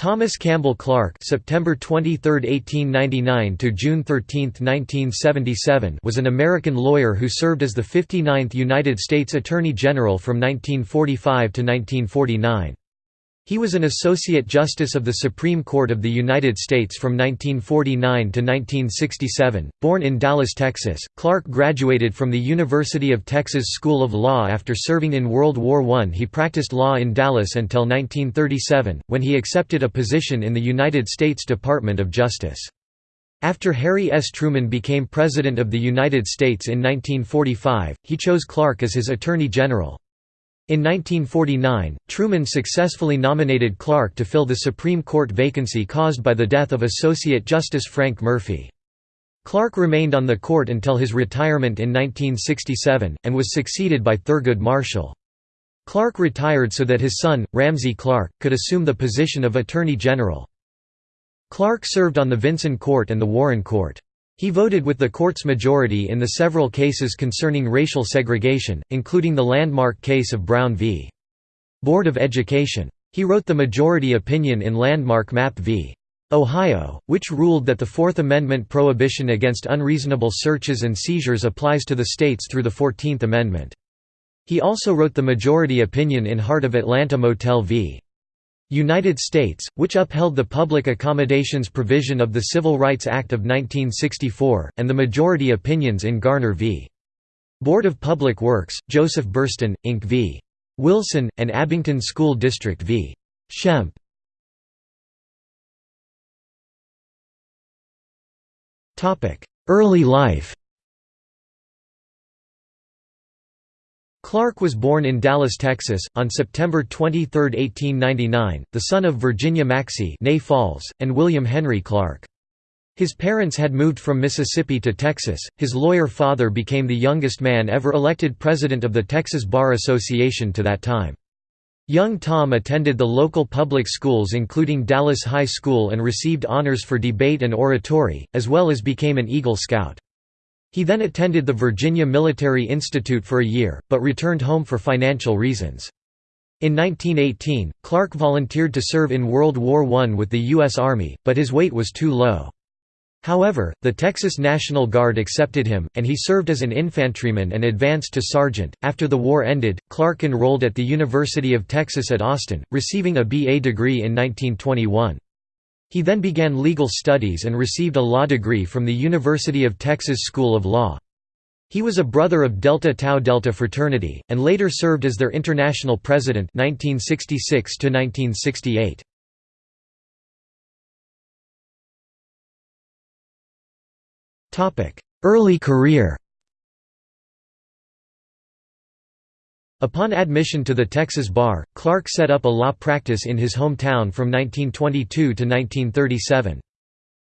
Thomas Campbell Clark (September 23, 1899 to June 13, 1977) was an American lawyer who served as the 59th United States Attorney General from 1945 to 1949. He was an Associate Justice of the Supreme Court of the United States from 1949 to 1967. Born in Dallas, Texas, Clark graduated from the University of Texas School of Law after serving in World War I. He practiced law in Dallas until 1937, when he accepted a position in the United States Department of Justice. After Harry S. Truman became President of the United States in 1945, he chose Clark as his Attorney General. In 1949, Truman successfully nominated Clark to fill the Supreme Court vacancy caused by the death of Associate Justice Frank Murphy. Clark remained on the court until his retirement in 1967, and was succeeded by Thurgood Marshall. Clark retired so that his son, Ramsey Clark, could assume the position of Attorney General. Clark served on the Vinson Court and the Warren Court. He voted with the court's majority in the several cases concerning racial segregation, including the landmark case of Brown v. Board of Education. He wrote the majority opinion in Landmark Mapp v. Ohio, which ruled that the Fourth Amendment prohibition against unreasonable searches and seizures applies to the states through the Fourteenth Amendment. He also wrote the majority opinion in Heart of Atlanta Motel v. United States, which upheld the public accommodations provision of the Civil Rights Act of 1964, and the majority opinions in Garner v. Board of Public Works, Joseph Burstyn, Inc. v. Wilson, and Abington School District v. Schempp. Early life Clark was born in Dallas, Texas, on September 23, 1899, the son of Virginia Maxey Falls, and William Henry Clark. His parents had moved from Mississippi to Texas. His lawyer father became the youngest man ever elected president of the Texas Bar Association to that time. Young Tom attended the local public schools including Dallas High School and received honors for debate and oratory, as well as became an Eagle Scout. He then attended the Virginia Military Institute for a year, but returned home for financial reasons. In 1918, Clark volunteered to serve in World War I with the U.S. Army, but his weight was too low. However, the Texas National Guard accepted him, and he served as an infantryman and advanced to sergeant. After the war ended, Clark enrolled at the University of Texas at Austin, receiving a BA degree in 1921. He then began legal studies and received a law degree from the University of Texas School of Law. He was a brother of Delta Tau Delta fraternity, and later served as their international president 1966 -1968. Early career Upon admission to the Texas Bar, Clark set up a law practice in his hometown from 1922 to 1937.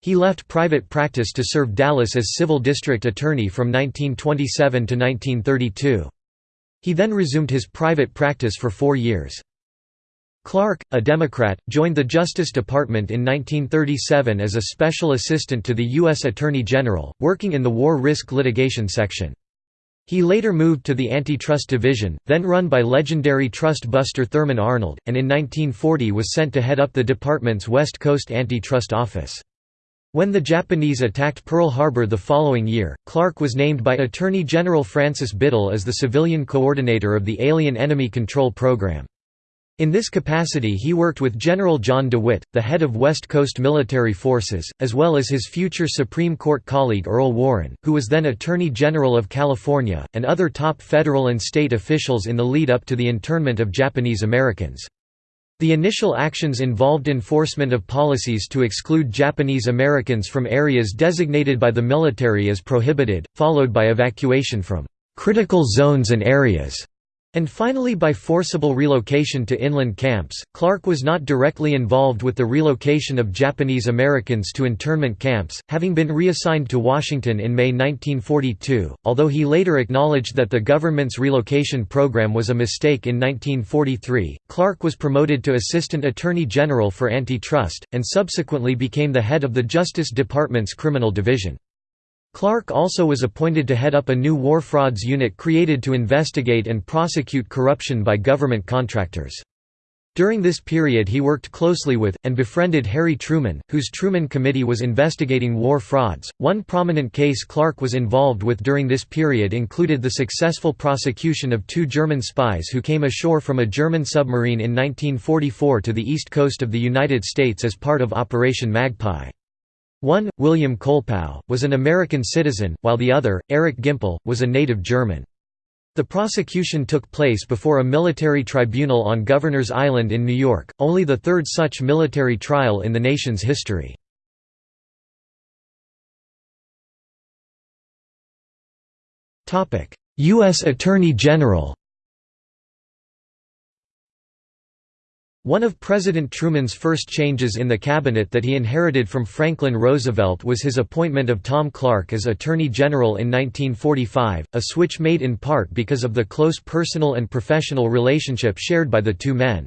He left private practice to serve Dallas as civil district attorney from 1927 to 1932. He then resumed his private practice for four years. Clark, a Democrat, joined the Justice Department in 1937 as a special assistant to the U.S. Attorney General, working in the War Risk Litigation Section. He later moved to the Antitrust Division, then run by legendary trust buster Thurman Arnold, and in 1940 was sent to head up the department's West Coast Antitrust Office. When the Japanese attacked Pearl Harbor the following year, Clark was named by Attorney General Francis Biddle as the civilian coordinator of the Alien Enemy Control Program. In this capacity he worked with General John DeWitt, the head of West Coast Military Forces, as well as his future Supreme Court colleague Earl Warren, who was then Attorney General of California, and other top federal and state officials in the lead-up to the internment of Japanese Americans. The initial actions involved enforcement of policies to exclude Japanese Americans from areas designated by the military as prohibited, followed by evacuation from "...critical zones and areas." And finally by forcible relocation to inland camps. Clark was not directly involved with the relocation of Japanese Americans to internment camps, having been reassigned to Washington in May 1942, although he later acknowledged that the government's relocation program was a mistake in 1943. Clark was promoted to Assistant Attorney General for Antitrust, and subsequently became the head of the Justice Department's Criminal Division. Clark also was appointed to head up a new war frauds unit created to investigate and prosecute corruption by government contractors. During this period he worked closely with, and befriended Harry Truman, whose Truman Committee was investigating war frauds. One prominent case Clark was involved with during this period included the successful prosecution of two German spies who came ashore from a German submarine in 1944 to the east coast of the United States as part of Operation Magpie. One, William Colepaugh, was an American citizen, while the other, Eric Gimpel, was a native German. The prosecution took place before a military tribunal on Governor's Island in New York, only the third such military trial in the nation's history. U.S. Attorney General One of President Truman's first changes in the cabinet that he inherited from Franklin Roosevelt was his appointment of Tom Clark as Attorney General in 1945, a switch made in part because of the close personal and professional relationship shared by the two men.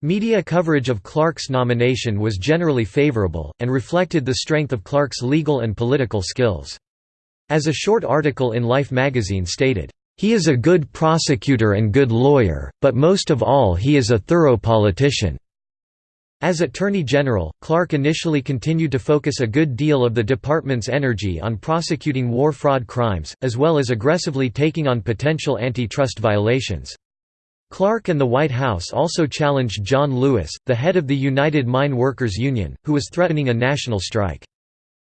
Media coverage of Clark's nomination was generally favorable, and reflected the strength of Clark's legal and political skills. As a short article in Life magazine stated, he is a good prosecutor and good lawyer, but most of all he is a thorough politician. As Attorney General, Clark initially continued to focus a good deal of the department's energy on prosecuting war fraud crimes, as well as aggressively taking on potential antitrust violations. Clark and the White House also challenged John Lewis, the head of the United Mine Workers Union, who was threatening a national strike.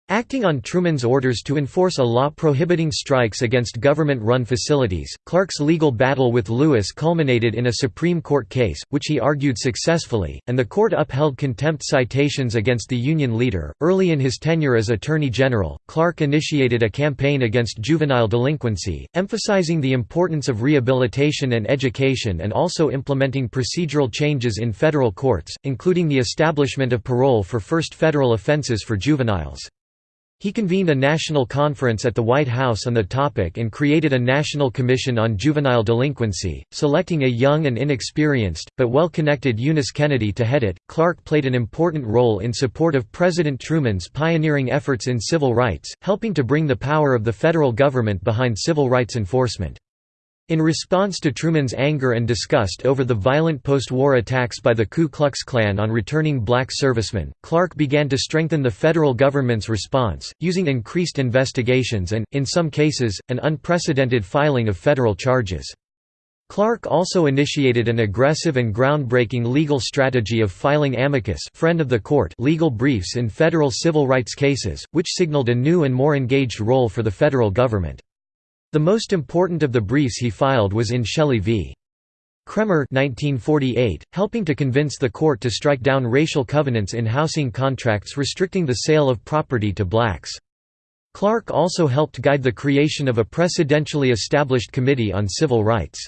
Acting on Truman's orders to enforce a law prohibiting strikes against government-run facilities, Clark's legal battle with Lewis culminated in a Supreme Court case, which he argued successfully, and the court upheld contempt citations against the Union leader. Early in his tenure as Attorney General, Clark initiated a campaign against juvenile delinquency, emphasizing the importance of rehabilitation and education and also implementing procedural changes in federal courts, including the establishment of parole for first federal offenses for juveniles. He convened a national conference at the White House on the topic and created a National Commission on Juvenile Delinquency, selecting a young and inexperienced, but well-connected Eunice Kennedy to head it. Clark played an important role in support of President Truman's pioneering efforts in civil rights, helping to bring the power of the federal government behind civil rights enforcement. In response to Truman's anger and disgust over the violent post-war attacks by the Ku Klux Klan on returning black servicemen, Clark began to strengthen the federal government's response, using increased investigations and, in some cases, an unprecedented filing of federal charges. Clark also initiated an aggressive and groundbreaking legal strategy of filing amicus friend of the court legal briefs in federal civil rights cases, which signaled a new and more engaged role for the federal government. The most important of the briefs he filed was in Shelley v. Kraemer 1948, helping to convince the court to strike down racial covenants in housing contracts restricting the sale of property to blacks. Clark also helped guide the creation of a precedentially established Committee on Civil Rights.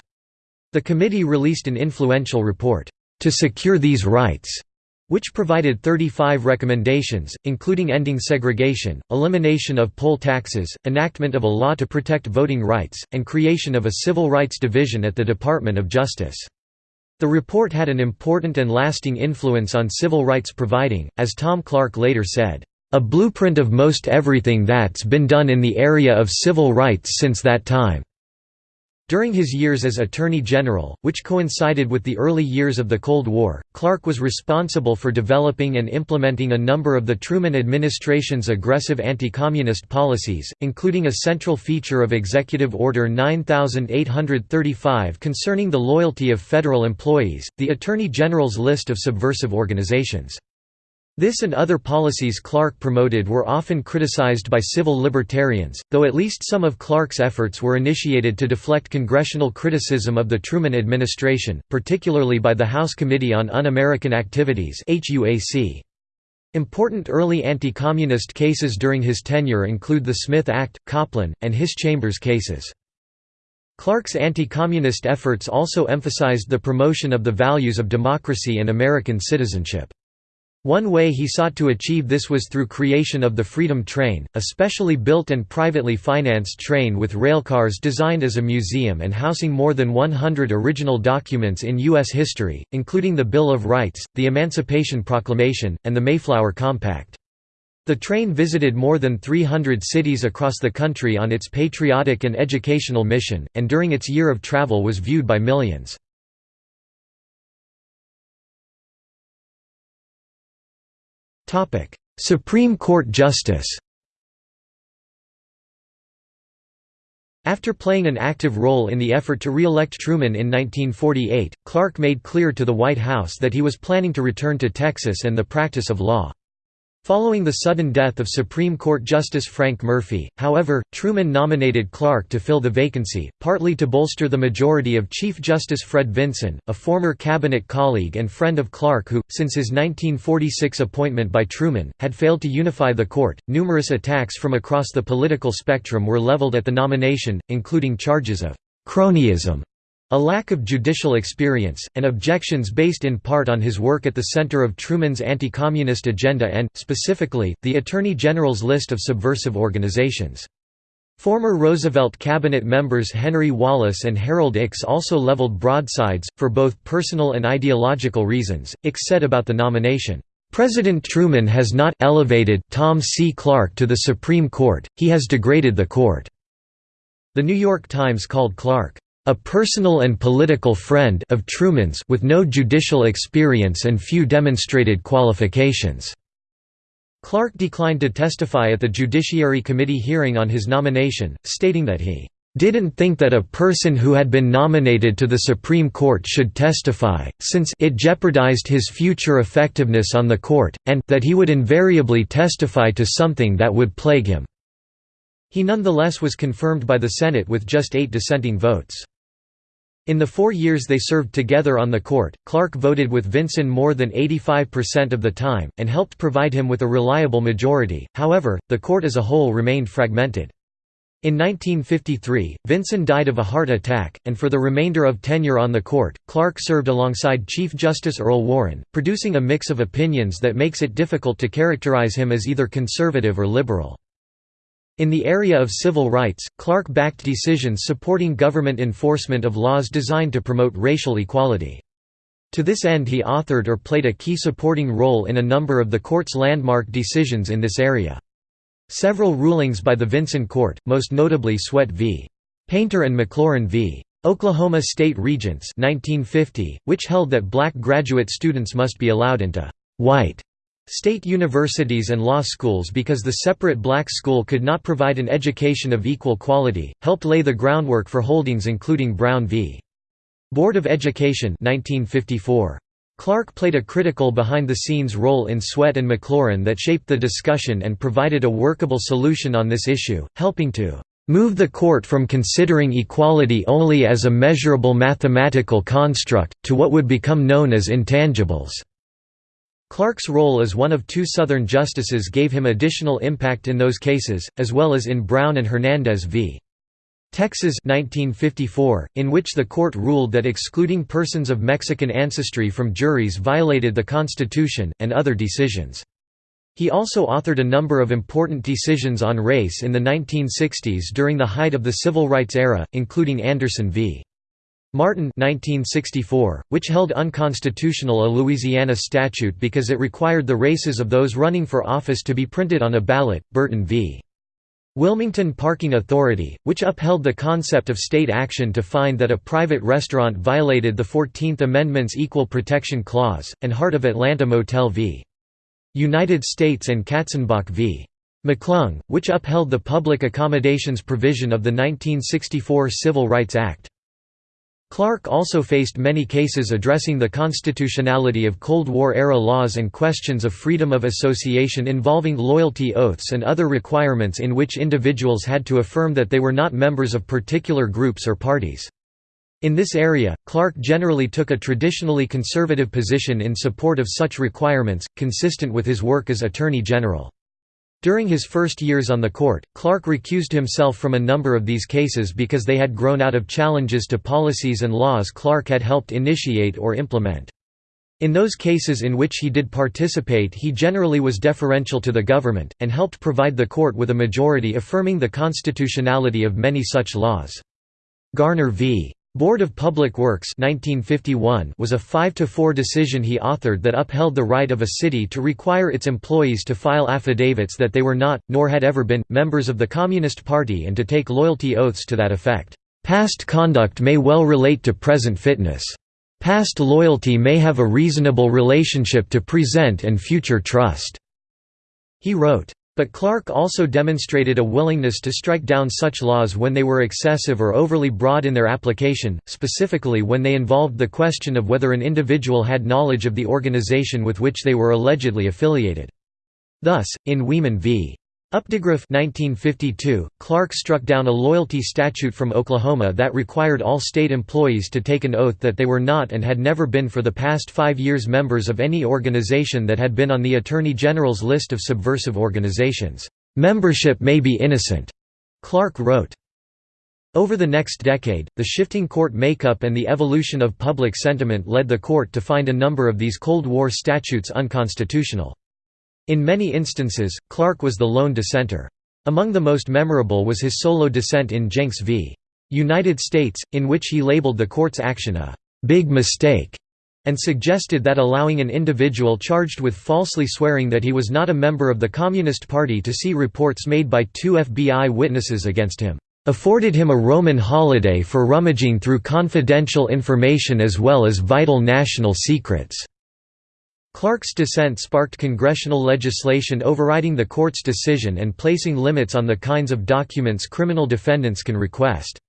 The committee released an influential report, "...to secure these rights", which provided 35 recommendations, including ending segregation, elimination of poll taxes, enactment of a law to protect voting rights, and creation of a civil rights division at the Department of Justice. The report had an important and lasting influence on civil rights providing, as Tom Clark later said, "...a blueprint of most everything that's been done in the area of civil rights since that time." During his years as Attorney General, which coincided with the early years of the Cold War, Clark was responsible for developing and implementing a number of the Truman administration's aggressive anti-communist policies, including a central feature of Executive Order 9835 concerning the loyalty of federal employees, the Attorney General's list of subversive organizations. This and other policies Clark promoted were often criticized by civil libertarians, though at least some of Clark's efforts were initiated to deflect congressional criticism of the Truman administration, particularly by the House Committee on Un-American Activities Important early anti-communist cases during his tenure include the Smith Act, Coplon, and Hiss Chambers cases. Clark's anti-communist efforts also emphasized the promotion of the values of democracy and American citizenship. One way he sought to achieve this was through creation of the Freedom Train, a specially built and privately financed train with railcars designed as a museum and housing more than 100 original documents in U.S. history, including the Bill of Rights, the Emancipation Proclamation, and the Mayflower Compact. The train visited more than 300 cities across the country on its patriotic and educational mission, and during its year of travel was viewed by millions. Supreme Court Justice After playing an active role in the effort to re-elect Truman in 1948, Clark made clear to the White House that he was planning to return to Texas and the practice of law. Following the sudden death of Supreme Court Justice Frank Murphy, however, Truman nominated Clark to fill the vacancy, partly to bolster the majority of Chief Justice Fred Vinson, a former cabinet colleague and friend of Clark who, since his 1946 appointment by Truman, had failed to unify the court. Numerous attacks from across the political spectrum were leveled at the nomination, including charges of cronyism a lack of judicial experience, and objections based in part on his work at the center of Truman's anti-communist agenda and, specifically, the Attorney General's list of subversive organizations. Former Roosevelt cabinet members Henry Wallace and Harold Ickes also leveled broadsides, for both personal and ideological reasons. Ickes said about the nomination, "...President Truman has not elevated Tom C. Clark to the Supreme Court, he has degraded the court." The New York Times called Clark, a personal and political friend of Truman's with no judicial experience and few demonstrated qualifications." Clark declined to testify at the Judiciary Committee hearing on his nomination, stating that he didn't think that a person who had been nominated to the Supreme Court should testify, since it jeopardized his future effectiveness on the court, and that he would invariably testify to something that would plague him. He nonetheless was confirmed by the Senate with just eight dissenting votes. In the four years they served together on the court, Clark voted with Vinson more than 85% of the time, and helped provide him with a reliable majority, however, the court as a whole remained fragmented. In 1953, Vinson died of a heart attack, and for the remainder of tenure on the court, Clark served alongside Chief Justice Earl Warren, producing a mix of opinions that makes it difficult to characterize him as either conservative or liberal. In the area of civil rights, Clark backed decisions supporting government enforcement of laws designed to promote racial equality. To this end he authored or played a key supporting role in a number of the court's landmark decisions in this area. Several rulings by the Vinson Court, most notably Sweatt v. Painter and McLaurin v. Oklahoma State Regents 1950, which held that black graduate students must be allowed into «white» state universities and law schools because the separate black school could not provide an education of equal quality, helped lay the groundwork for holdings including Brown v. Board of Education 1954. Clark played a critical behind-the-scenes role in Sweatt and McLaurin that shaped the discussion and provided a workable solution on this issue, helping to "...move the court from considering equality only as a measurable mathematical construct, to what would become known as intangibles." Clark's role as one of two Southern justices gave him additional impact in those cases, as well as in Brown and Hernandez v. Texas 1954, in which the court ruled that excluding persons of Mexican ancestry from juries violated the Constitution, and other decisions. He also authored a number of important decisions on race in the 1960s during the height of the civil rights era, including Anderson v. Martin 1964, which held unconstitutional a Louisiana statute because it required the races of those running for office to be printed on a ballot, Burton v. Wilmington Parking Authority, which upheld the concept of state action to find that a private restaurant violated the Fourteenth Amendment's Equal Protection Clause, and Heart of Atlanta Motel v. United States and Katzenbach v. McClung, which upheld the public accommodations provision of the 1964 Civil Rights Act. Clark also faced many cases addressing the constitutionality of Cold War-era laws and questions of freedom of association involving loyalty oaths and other requirements in which individuals had to affirm that they were not members of particular groups or parties. In this area, Clark generally took a traditionally conservative position in support of such requirements, consistent with his work as Attorney General. During his first years on the court, Clark recused himself from a number of these cases because they had grown out of challenges to policies and laws Clark had helped initiate or implement. In those cases in which he did participate he generally was deferential to the government, and helped provide the court with a majority affirming the constitutionality of many such laws. Garner v. Board of Public Works 1951 was a 5–4 decision he authored that upheld the right of a city to require its employees to file affidavits that they were not, nor had ever been, members of the Communist Party and to take loyalty oaths to that effect. Past conduct may well relate to present fitness. Past loyalty may have a reasonable relationship to present and future trust. He wrote, but Clark also demonstrated a willingness to strike down such laws when they were excessive or overly broad in their application, specifically when they involved the question of whether an individual had knowledge of the organization with which they were allegedly affiliated. Thus, in Wieman v. Updegraff 1952, Clark struck down a loyalty statute from Oklahoma that required all state employees to take an oath that they were not and had never been for the past five years members of any organization that had been on the Attorney General's list of subversive organizations. "'Membership may be innocent,' Clark wrote. Over the next decade, the shifting court makeup and the evolution of public sentiment led the court to find a number of these Cold War statutes unconstitutional. In many instances, Clark was the lone dissenter. Among the most memorable was his solo dissent in Jencks v. United States, in which he labeled the court's action a «big mistake» and suggested that allowing an individual charged with falsely swearing that he was not a member of the Communist Party to see reports made by two FBI witnesses against him, "...afforded him a Roman holiday for rummaging through confidential information as well as vital national secrets." Clark's dissent sparked congressional legislation overriding the court's decision and placing limits on the kinds of documents criminal defendants can request.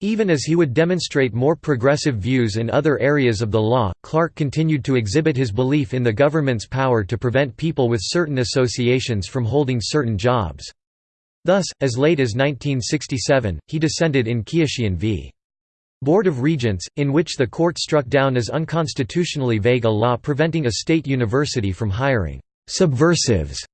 Even as he would demonstrate more progressive views in other areas of the law, Clark continued to exhibit his belief in the government's power to prevent people with certain associations from holding certain jobs. Thus, as late as 1967, he dissented in Keyishian v. Board of Regents, in which the court struck down as unconstitutionally vague a law preventing a state university from hiring «subversives».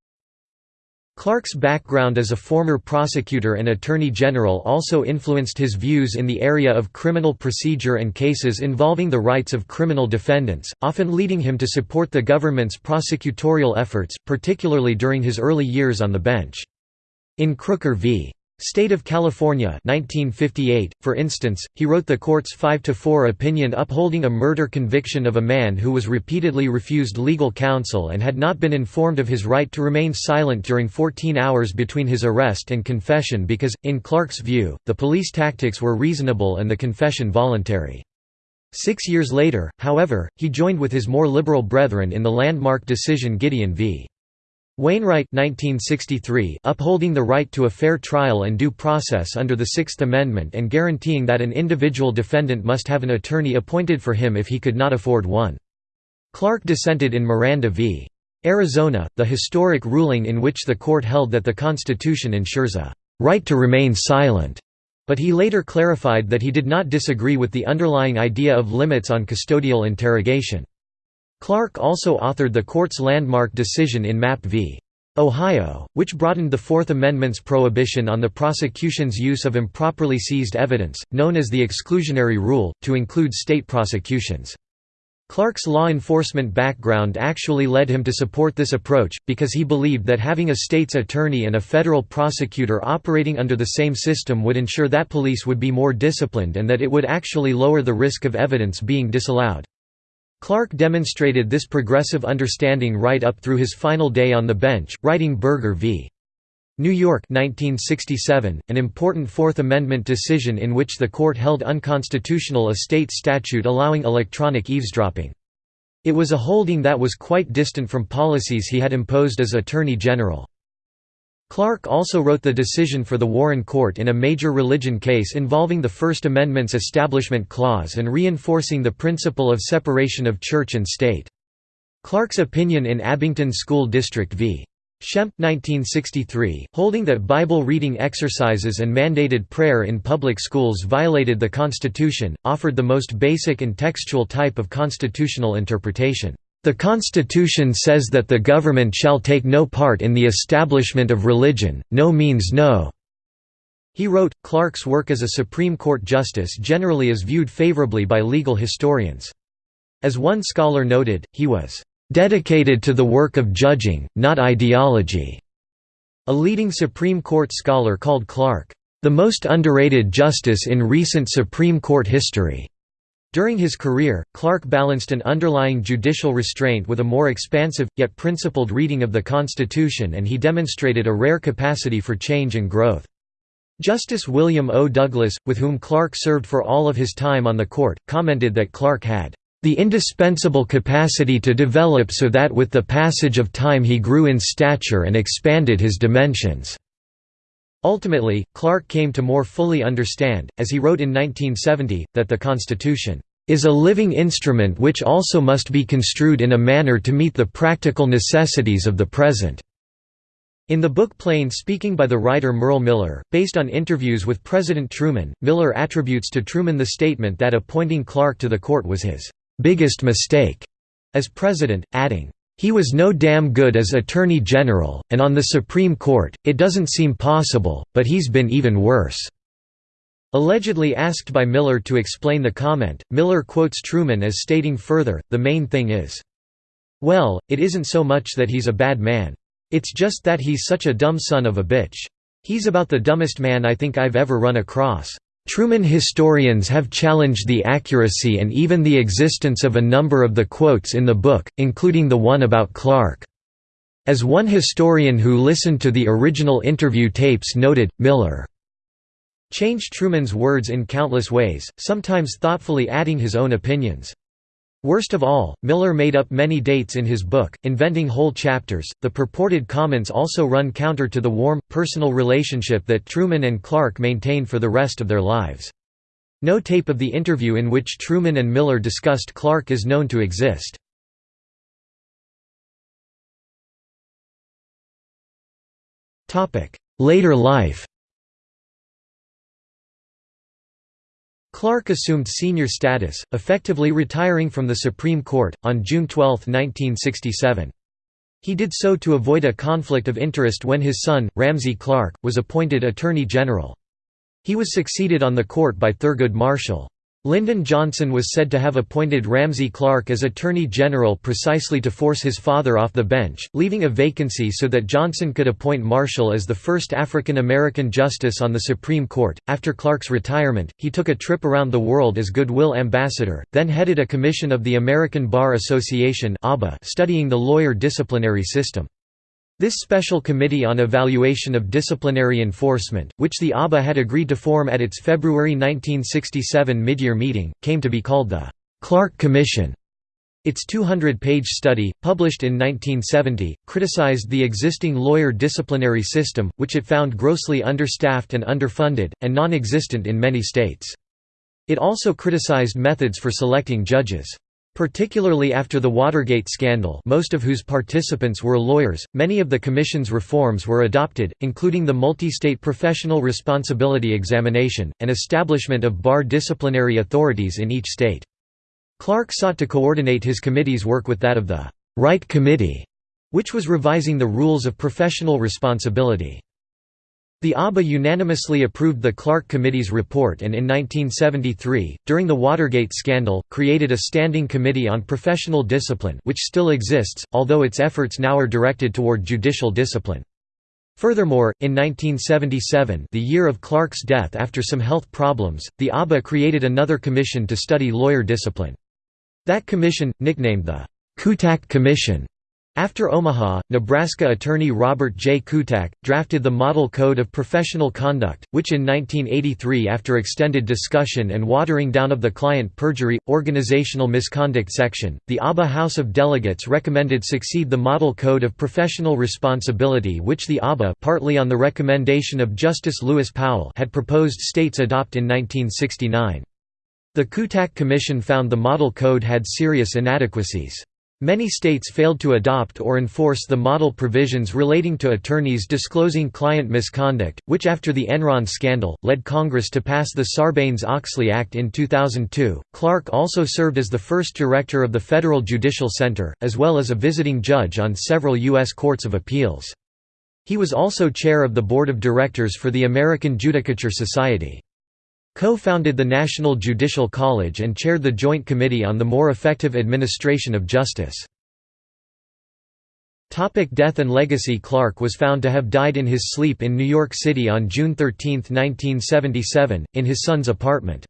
Clark's background as a former prosecutor and attorney general also influenced his views in the area of criminal procedure and cases involving the rights of criminal defendants, often leading him to support the government's prosecutorial efforts, particularly during his early years on the bench. In Crooker v. State of California 1958, for instance, he wrote the court's 5–4 opinion upholding a murder conviction of a man who was repeatedly refused legal counsel and had not been informed of his right to remain silent during 14 hours between his arrest and confession because, in Clark's view, the police tactics were reasonable and the confession voluntary. Six years later, however, he joined with his more liberal brethren in the landmark decision Gideon v. Wainwright 1963 upholding the right to a fair trial and due process under the Sixth Amendment and guaranteeing that an individual defendant must have an attorney appointed for him if he could not afford one. Clark dissented in Miranda v. Arizona, the historic ruling in which the court held that the Constitution ensures a «right to remain silent», but he later clarified that he did not disagree with the underlying idea of limits on custodial interrogation. Clark also authored the court's landmark decision in Mapp v. Ohio, which broadened the Fourth Amendment's prohibition on the prosecution's use of improperly seized evidence, known as the exclusionary rule, to include state prosecutions. Clark's law enforcement background actually led him to support this approach, because he believed that having a state's attorney and a federal prosecutor operating under the same system would ensure that police would be more disciplined and that it would actually lower the risk of evidence being disallowed. Clark demonstrated this progressive understanding right up through his final day on the bench, writing Berger v. New York 1967, an important Fourth Amendment decision in which the court held unconstitutional a state statute allowing electronic eavesdropping. It was a holding that was quite distant from policies he had imposed as Attorney General. Clark also wrote the decision for the Warren Court in a major religion case involving the First Amendment's Establishment Clause and reinforcing the principle of separation of church and state. Clark's opinion in Abington School District v. Schempp 1963, holding that Bible reading exercises and mandated prayer in public schools violated the Constitution, offered the most basic and textual type of constitutional interpretation. The Constitution says that the government shall take no part in the establishment of religion, no means no." He wrote, Clark's work as a Supreme Court justice generally is viewed favorably by legal historians. As one scholar noted, he was, "...dedicated to the work of judging, not ideology." A leading Supreme Court scholar called Clark, "...the most underrated justice in recent Supreme Court history." During his career, Clark balanced an underlying judicial restraint with a more expansive, yet principled reading of the Constitution and he demonstrated a rare capacity for change and growth. Justice William O. Douglas, with whom Clark served for all of his time on the court, commented that Clark had the indispensable capacity to develop so that with the passage of time he grew in stature and expanded his dimensions." Ultimately, Clark came to more fully understand, as he wrote in 1970, that the Constitution is a living instrument which also must be construed in a manner to meet the practical necessities of the present." In the book Plain Speaking by the writer Merle Miller, based on interviews with President Truman, Miller attributes to Truman the statement that appointing Clark to the court was his "...biggest mistake." as president, adding, "...he was no damn good as Attorney General, and on the Supreme Court, it doesn't seem possible, but he's been even worse." Allegedly asked by Miller to explain the comment, Miller quotes Truman as stating further, the main thing is, well, it isn't so much that he's a bad man. It's just that he's such a dumb son of a bitch. He's about the dumbest man I think I've ever run across. Truman historians have challenged the accuracy and even the existence of a number of the quotes in the book, including the one about Clark. As one historian who listened to the original interview tapes noted, Miller changed Truman's words in countless ways, sometimes thoughtfully adding his own opinions. Worst of all, Miller made up many dates in his book, inventing whole chapters. The purported comments also run counter to the warm, personal relationship that Truman and Clark maintained for the rest of their lives. No tape of the interview in which Truman and Miller discussed Clark is known to exist. Later life Clark assumed senior status, effectively retiring from the Supreme Court, on June 12, 1967. He did so to avoid a conflict of interest when his son, Ramsey Clark, was appointed Attorney General. He was succeeded on the court by Thurgood Marshall. Lyndon Johnson was said to have appointed Ramsey Clark as Attorney General precisely to force his father off the bench, leaving a vacancy so that Johnson could appoint Marshall as the first African American justice on the Supreme Court. After Clark's retirement, he took a trip around the world as goodwill ambassador, then headed a commission of the American Bar Association studying the lawyer disciplinary system. This Special Committee on Evaluation of Disciplinary Enforcement, which the ABA had agreed to form at its February 1967 mid-year meeting, came to be called the Clark Commission. Its 200-page study, published in 1970, criticized the existing lawyer disciplinary system, which it found grossly understaffed and underfunded, and non-existent in many states. It also criticized methods for selecting judges. Particularly after the Watergate scandal most of whose participants were lawyers, many of the Commission's reforms were adopted, including the multi-state professional responsibility examination, and establishment of bar disciplinary authorities in each state. Clark sought to coordinate his committee's work with that of the Wright Committee, which was revising the rules of professional responsibility. The ABA unanimously approved the Clark Committee's report and in 1973, during the Watergate scandal, created a Standing Committee on Professional Discipline which still exists, although its efforts now are directed toward judicial discipline. Furthermore, in 1977 the year of Clark's death after some health problems, the ABA created another commission to study lawyer discipline. That commission, nicknamed the Kutak Commission, after Omaha, Nebraska attorney Robert J. Kutak, drafted the Model Code of Professional Conduct, which in 1983 after extended discussion and watering down of the client perjury, organizational misconduct section, the ABA House of Delegates recommended succeed the Model Code of Professional Responsibility which the ABA partly on the recommendation of Justice Lewis Powell had proposed states adopt in 1969. The Kutak Commission found the Model Code had serious inadequacies. Many states failed to adopt or enforce the model provisions relating to attorneys disclosing client misconduct, which after the Enron scandal, led Congress to pass the Sarbanes-Oxley Act in 2002. Clark also served as the first director of the Federal Judicial Center, as well as a visiting judge on several U.S. courts of appeals. He was also chair of the board of directors for the American Judicature Society. Co-founded the National Judicial College and chaired the Joint Committee on the More Effective Administration of Justice. Topic death and legacy Clark was found to have died in his sleep in New York City on June 13, 1977, in his son's apartment.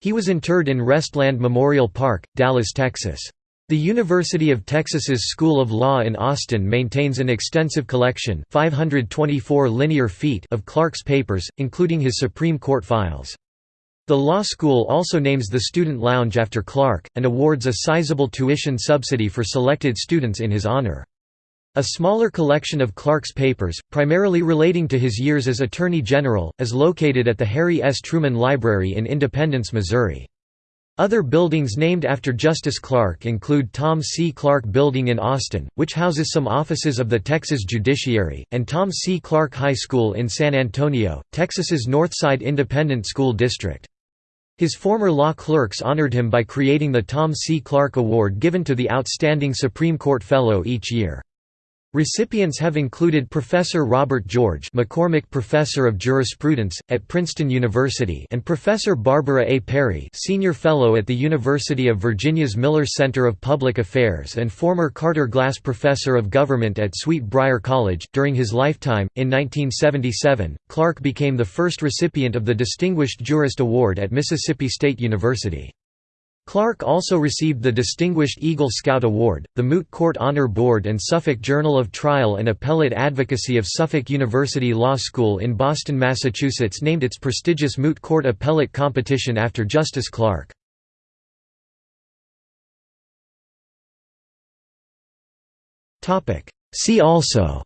He was interred in Restland Memorial Park, Dallas, Texas. The University of Texas's School of Law in Austin maintains an extensive collection 524 linear feet of Clark's papers, including his Supreme Court files. The law school also names the student lounge after Clark, and awards a sizable tuition subsidy for selected students in his honor. A smaller collection of Clark's papers, primarily relating to his years as Attorney General, is located at the Harry S. Truman Library in Independence, Missouri. Other buildings named after Justice Clark include Tom C. Clark Building in Austin, which houses some offices of the Texas Judiciary, and Tom C. Clark High School in San Antonio, Texas's Northside Independent School District. His former law clerks honored him by creating the Tom C. Clark Award given to the Outstanding Supreme Court Fellow each year. Recipients have included Professor Robert George McCormick Professor of Jurisprudence, at Princeton University and Professor Barbara A. Perry Senior Fellow at the University of Virginia's Miller Center of Public Affairs and former Carter Glass Professor of Government at Sweet Briar College. During his lifetime, in 1977, Clark became the first recipient of the Distinguished Jurist Award at Mississippi State University. Clark also received the Distinguished Eagle Scout Award. The Moot Court Honor Board and Suffolk Journal of Trial and Appellate Advocacy of Suffolk University Law School in Boston, Massachusetts named its prestigious Moot Court Appellate competition after Justice Clark. See also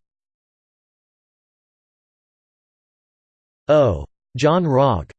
O. John Rogge